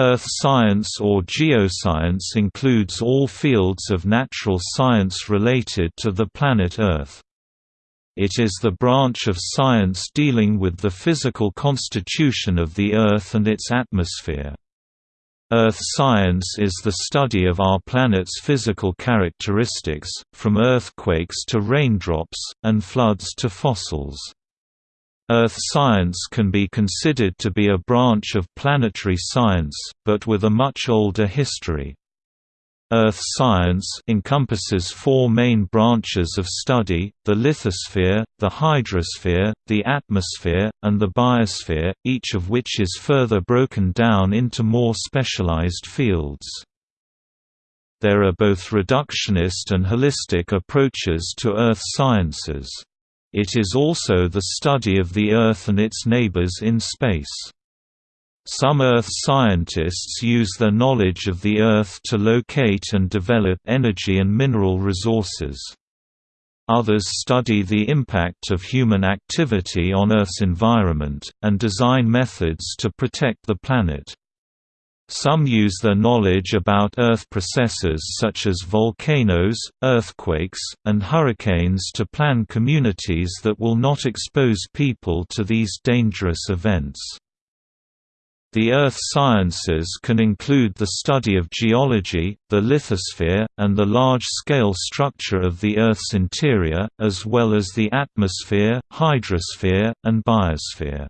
Earth science or geoscience includes all fields of natural science related to the planet Earth. It is the branch of science dealing with the physical constitution of the Earth and its atmosphere. Earth science is the study of our planet's physical characteristics, from earthquakes to raindrops, and floods to fossils. Earth science can be considered to be a branch of planetary science, but with a much older history. Earth science encompasses four main branches of study, the lithosphere, the hydrosphere, the atmosphere, and the biosphere, each of which is further broken down into more specialized fields. There are both reductionist and holistic approaches to earth sciences. It is also the study of the Earth and its neighbors in space. Some Earth scientists use their knowledge of the Earth to locate and develop energy and mineral resources. Others study the impact of human activity on Earth's environment, and design methods to protect the planet. Some use their knowledge about Earth processes such as volcanoes, earthquakes, and hurricanes to plan communities that will not expose people to these dangerous events. The earth sciences can include the study of geology, the lithosphere, and the large-scale structure of the Earth's interior, as well as the atmosphere, hydrosphere, and biosphere.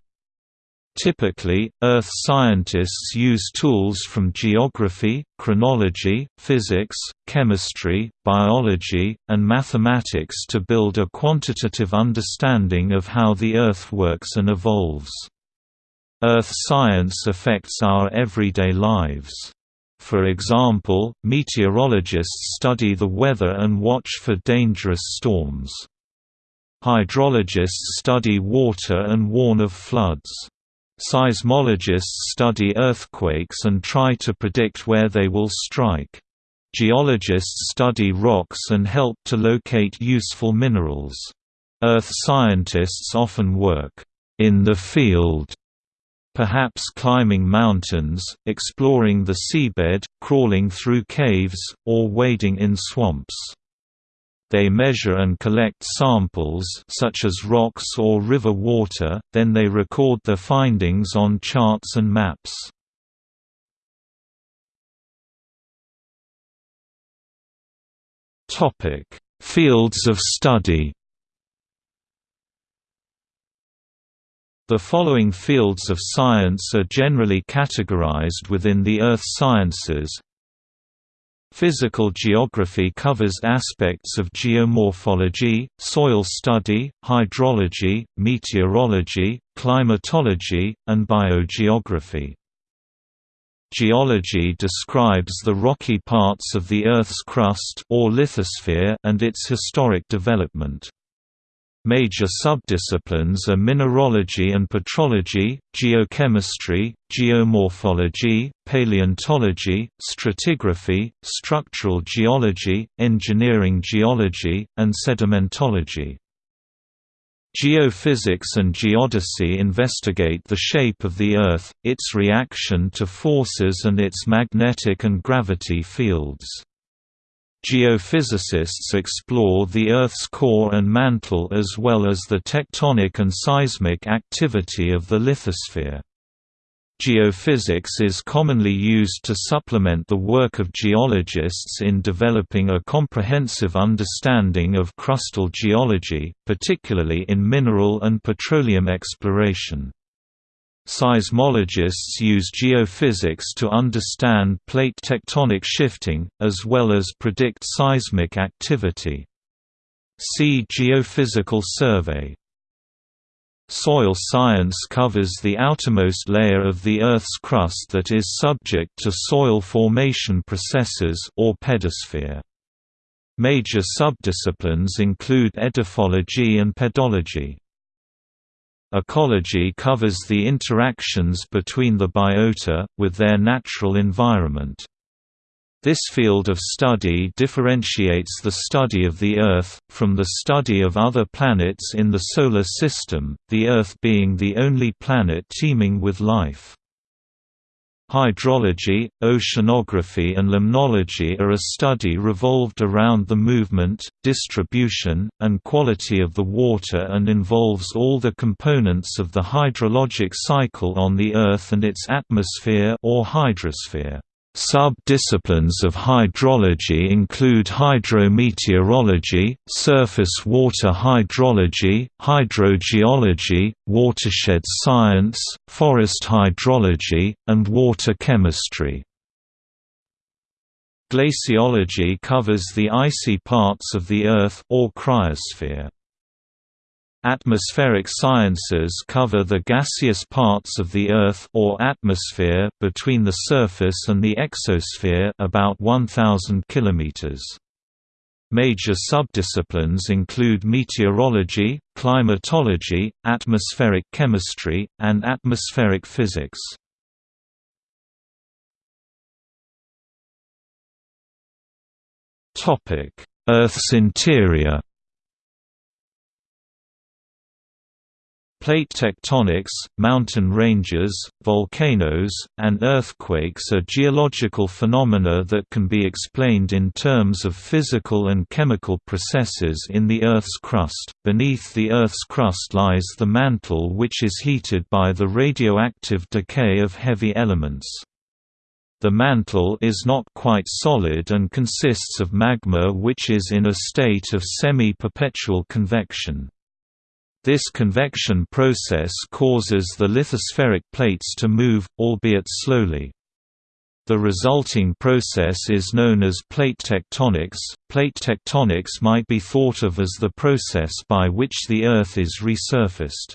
Typically, Earth scientists use tools from geography, chronology, physics, chemistry, biology, and mathematics to build a quantitative understanding of how the Earth works and evolves. Earth science affects our everyday lives. For example, meteorologists study the weather and watch for dangerous storms. Hydrologists study water and warn of floods. Seismologists study earthquakes and try to predict where they will strike. Geologists study rocks and help to locate useful minerals. Earth scientists often work in the field, perhaps climbing mountains, exploring the seabed, crawling through caves, or wading in swamps. They measure and collect samples such as rocks or river water, then they record their findings on charts and maps. Topic: Fields of study. The following fields of science are generally categorized within the earth sciences Physical geography covers aspects of geomorphology, soil study, hydrology, meteorology, climatology, and biogeography. Geology describes the rocky parts of the Earth's crust or lithosphere and its historic development. Major subdisciplines are mineralogy and petrology, geochemistry, geomorphology, paleontology, stratigraphy, structural geology, engineering geology, and sedimentology. Geophysics and geodesy investigate the shape of the Earth, its reaction to forces and its magnetic and gravity fields. Geophysicists explore the Earth's core and mantle as well as the tectonic and seismic activity of the lithosphere. Geophysics is commonly used to supplement the work of geologists in developing a comprehensive understanding of crustal geology, particularly in mineral and petroleum exploration. Seismologists use geophysics to understand plate tectonic shifting, as well as predict seismic activity. See Geophysical survey. Soil science covers the outermost layer of the Earth's crust that is subject to soil formation processes or pedosphere. Major subdisciplines include edaphology and pedology. Ecology covers the interactions between the biota, with their natural environment. This field of study differentiates the study of the Earth, from the study of other planets in the Solar System, the Earth being the only planet teeming with life. Hydrology, oceanography and limnology are a study revolved around the movement, distribution, and quality of the water and involves all the components of the hydrologic cycle on the Earth and its atmosphere or hydrosphere. Sub-disciplines of hydrology include hydrometeorology, surface water hydrology, hydrogeology, watershed science, forest hydrology, and water chemistry. Glaciology covers the icy parts of the Earth or cryosphere. Atmospheric sciences cover the gaseous parts of the Earth or atmosphere between the surface and the exosphere about 1000 kilometers. Major subdisciplines include meteorology, climatology, atmospheric chemistry, and atmospheric physics. Topic: Earth's interior Plate tectonics, mountain ranges, volcanoes, and earthquakes are geological phenomena that can be explained in terms of physical and chemical processes in the Earth's crust. Beneath the Earth's crust lies the mantle which is heated by the radioactive decay of heavy elements. The mantle is not quite solid and consists of magma which is in a state of semi-perpetual convection. This convection process causes the lithospheric plates to move, albeit slowly. The resulting process is known as plate tectonics. Plate tectonics might be thought of as the process by which the Earth is resurfaced.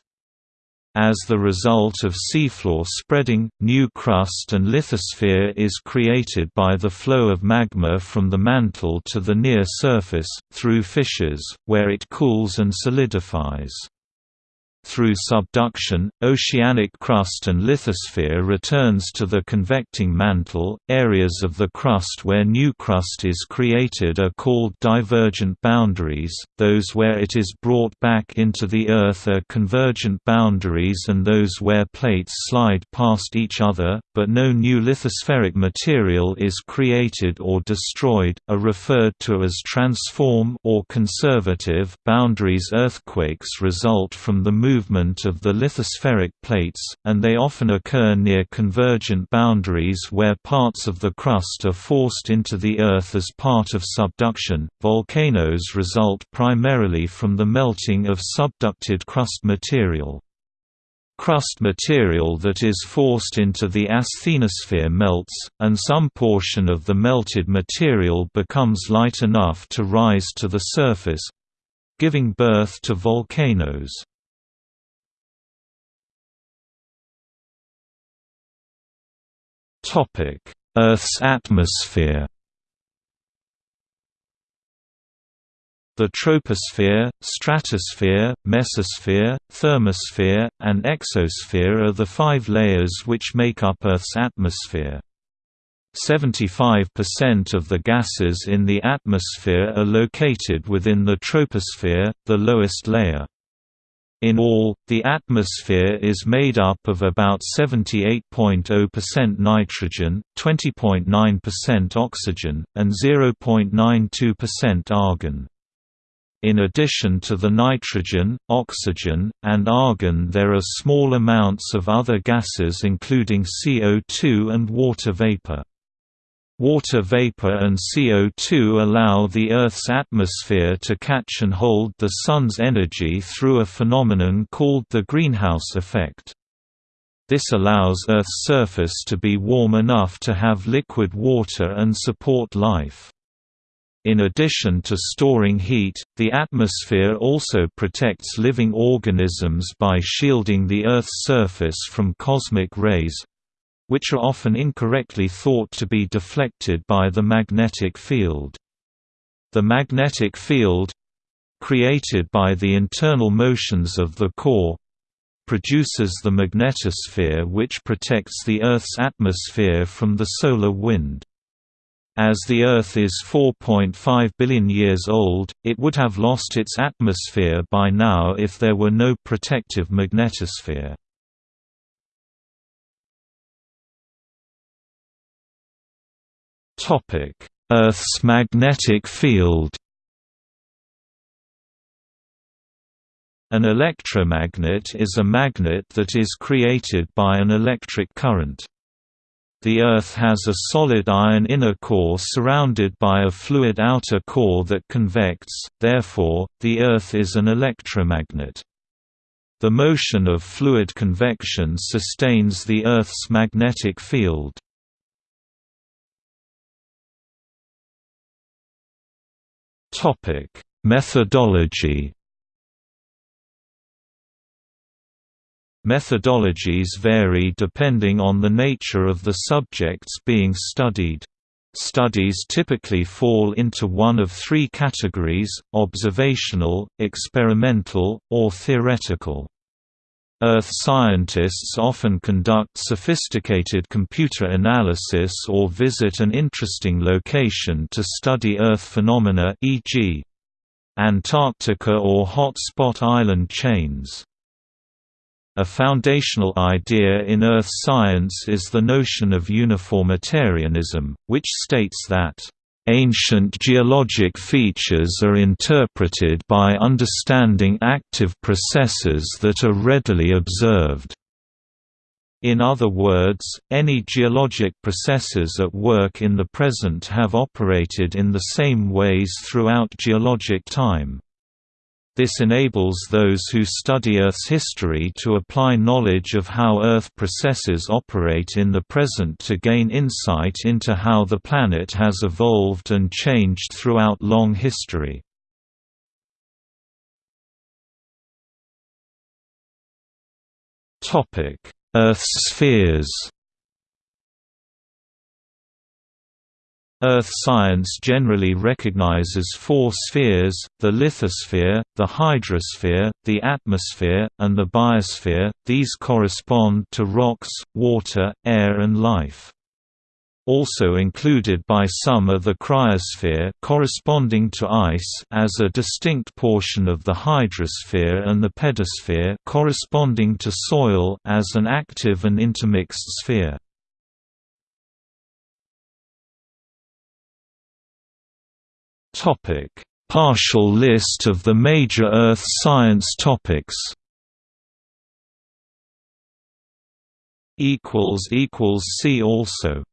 As the result of seafloor spreading, new crust and lithosphere is created by the flow of magma from the mantle to the near surface, through fissures, where it cools and solidifies. Through subduction, oceanic crust and lithosphere returns to the convecting mantle. Areas of the crust where new crust is created are called divergent boundaries, those where it is brought back into the Earth are convergent boundaries, and those where plates slide past each other, but no new lithospheric material is created or destroyed, are referred to as transform or conservative boundaries. Earthquakes result from the movement movement of the lithospheric plates, and they often occur near convergent boundaries where parts of the crust are forced into the Earth as part of subduction. Volcanoes result primarily from the melting of subducted crust material. Crust material that is forced into the asthenosphere melts, and some portion of the melted material becomes light enough to rise to the surface giving birth to volcanoes. Earth's atmosphere. The troposphere, stratosphere, mesosphere, thermosphere, and exosphere are the five layers which make up Earth's atmosphere. 75% of the gases in the atmosphere are located within the troposphere, the lowest layer. In all, the atmosphere is made up of about 78.0% nitrogen, 20.9% oxygen, and 0.92% argon. In addition to the nitrogen, oxygen, and argon there are small amounts of other gases including CO2 and water vapor. Water vapor and CO2 allow the Earth's atmosphere to catch and hold the Sun's energy through a phenomenon called the greenhouse effect. This allows Earth's surface to be warm enough to have liquid water and support life. In addition to storing heat, the atmosphere also protects living organisms by shielding the Earth's surface from cosmic rays, which are often incorrectly thought to be deflected by the magnetic field. The magnetic field created by the internal motions of the core produces the magnetosphere which protects the Earth's atmosphere from the solar wind. As the Earth is 4.5 billion years old, it would have lost its atmosphere by now if there were no protective magnetosphere. Earth's magnetic field An electromagnet is a magnet that is created by an electric current. The Earth has a solid iron inner core surrounded by a fluid outer core that convects, therefore, the Earth is an electromagnet. The motion of fluid convection sustains the Earth's magnetic field. Methodology Methodologies vary depending on the nature of the subjects being studied. Studies typically fall into one of three categories, observational, experimental, or theoretical. Earth scientists often conduct sophisticated computer analysis or visit an interesting location to study Earth phenomena e.g. Antarctica or hotspot island chains. A foundational idea in earth science is the notion of uniformitarianism, which states that Ancient geologic features are interpreted by understanding active processes that are readily observed. In other words, any geologic processes at work in the present have operated in the same ways throughout geologic time. This enables those who study Earth's history to apply knowledge of how Earth processes operate in the present to gain insight into how the planet has evolved and changed throughout long history. Earth's spheres Earth science generally recognizes four spheres, the lithosphere, the hydrosphere, the atmosphere, and the biosphere, these correspond to rocks, water, air and life. Also included by some are the cryosphere corresponding to ice as a distinct portion of the hydrosphere and the pedosphere corresponding to soil as an active and intermixed sphere. Topic: Partial list of the major Earth science topics. Equals equals see also.